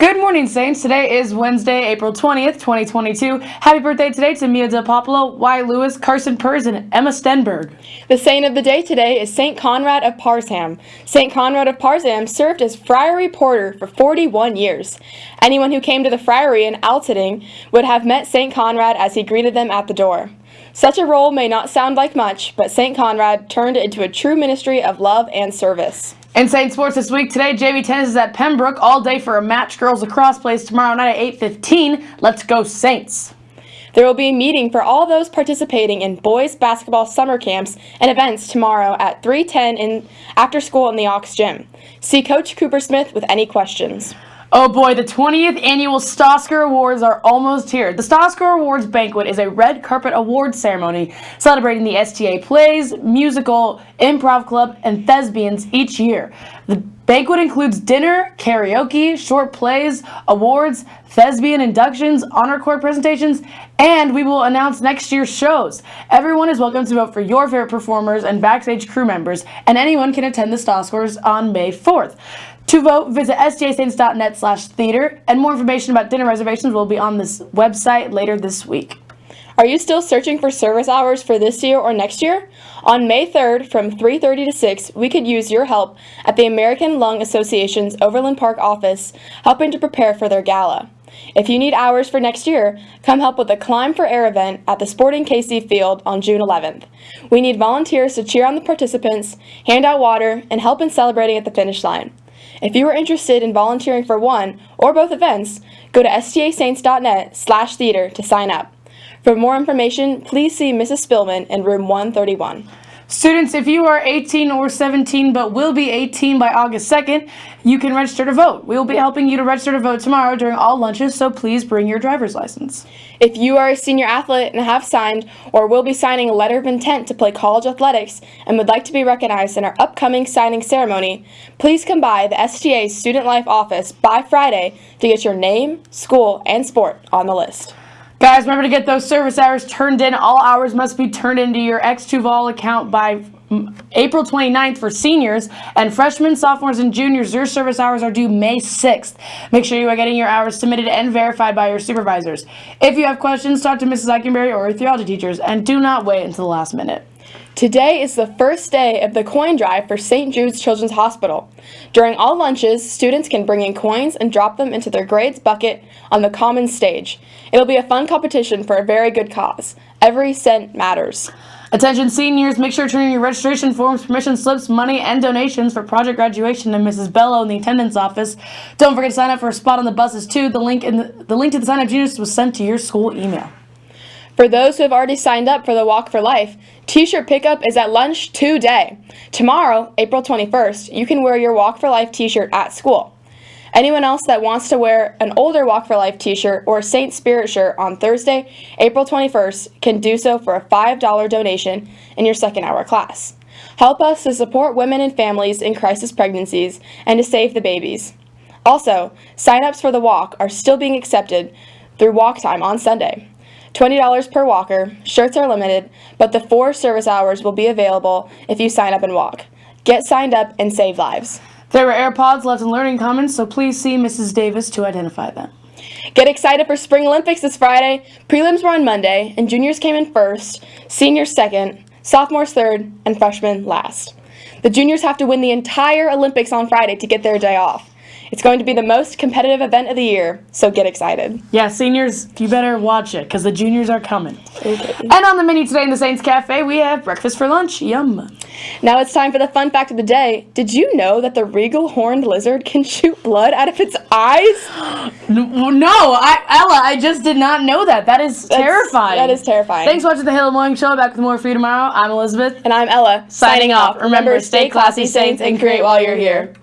Good morning, Saints. Today is Wednesday, April 20th, 2022. Happy birthday today to Mia DePopolo, Y. Lewis, Carson Pers, and Emma Stenberg. The saint of the day today is St. Conrad of Parzham. St. Conrad of Parzham served as friary porter for 41 years. Anyone who came to the friary in Altötting would have met St. Conrad as he greeted them at the door. Such a role may not sound like much, but St. Conrad turned it into a true ministry of love and service. Insane Sports this week. Today, JV Tennis is at Pembroke all day for a match. Girls lacrosse plays tomorrow night at 8.15. Let's go Saints. There will be a meeting for all those participating in boys basketball summer camps and events tomorrow at 3:10 in after school in the Ox Gym. See Coach Cooper Smith with any questions. Oh boy, the 20th annual Stosker Awards are almost here. The Stosker Awards banquet is a red carpet award ceremony celebrating the STA plays, musical, improv club, and thespians each year. The banquet includes dinner, karaoke, short plays, awards, thespian inductions, honor court presentations, and we will announce next year's shows. Everyone is welcome to vote for your favorite performers and backstage crew members, and anyone can attend the Stoskers on May 4th. To vote, visit stasaints.net slash theater, and more information about dinner reservations will be on this website later this week. Are you still searching for service hours for this year or next year? On May 3rd from 3:30 to 6, we could use your help at the American Lung Association's Overland Park office, helping to prepare for their gala. If you need hours for next year, come help with the Climb for Air event at the Sporting KC Field on June 11th. We need volunteers to cheer on the participants, hand out water, and help in celebrating at the finish line. If you are interested in volunteering for one or both events, go to stasaints.net slash theater to sign up. For more information, please see Mrs. Spillman in room 131. Students, if you are 18 or 17 but will be 18 by August 2nd, you can register to vote. We will be helping you to register to vote tomorrow during all lunches, so please bring your driver's license. If you are a senior athlete and have signed or will be signing a letter of intent to play college athletics and would like to be recognized in our upcoming signing ceremony, please come by the STA Student Life office by Friday to get your name, school, and sport on the list. Guys, remember to get those service hours turned in. All hours must be turned into your X2Vol account by mm, April 29th for seniors and freshmen, sophomores, and juniors. Your service hours are due May 6th. Make sure you are getting your hours submitted and verified by your supervisors. If you have questions, talk to Mrs. Eichenberry or your theology teachers, and do not wait until the last minute. Today is the first day of the coin drive for St. Jude's Children's Hospital. During all lunches, students can bring in coins and drop them into their grades bucket on the common stage. It'll be a fun competition for a very good cause. Every cent matters. Attention seniors, make sure to turn in your registration forms, permission slips, money, and donations for project graduation to Mrs. Bello in the attendance office. Don't forget to sign up for a spot on the buses too. The link in the, the link to the sign up genius was sent to your school email. For those who have already signed up for the Walk for Life, t-shirt pickup is at lunch today. Tomorrow, April 21st, you can wear your Walk for Life t-shirt at school. Anyone else that wants to wear an older Walk for Life t-shirt or Saint Spirit shirt on Thursday, April 21st can do so for a $5 donation in your second hour class. Help us to support women and families in crisis pregnancies and to save the babies. Also, sign-ups for the walk are still being accepted through walk time on Sunday. $20 per walker, shirts are limited, but the four service hours will be available if you sign up and walk. Get signed up and save lives. There were AirPods left in learning commons, so please see Mrs. Davis to identify them. Get excited for Spring Olympics this Friday. Prelims were on Monday, and juniors came in first, seniors second, sophomores third, and freshmen last. The juniors have to win the entire Olympics on Friday to get their day off. It's going to be the most competitive event of the year, so get excited. Yeah, seniors, you better watch it because the juniors are coming. Okay. And on the menu today in the Saints Cafe, we have breakfast for lunch. Yum. Now it's time for the fun fact of the day. Did you know that the regal horned lizard can shoot blood out of its eyes? no, I, Ella, I just did not know that. That is That's, terrifying. That is terrifying. Thanks for watching the Halo Morning Show. Back with more for you tomorrow. I'm Elizabeth. And I'm Ella. Signing off. Remember, stay classy, Saints, and create while you're here.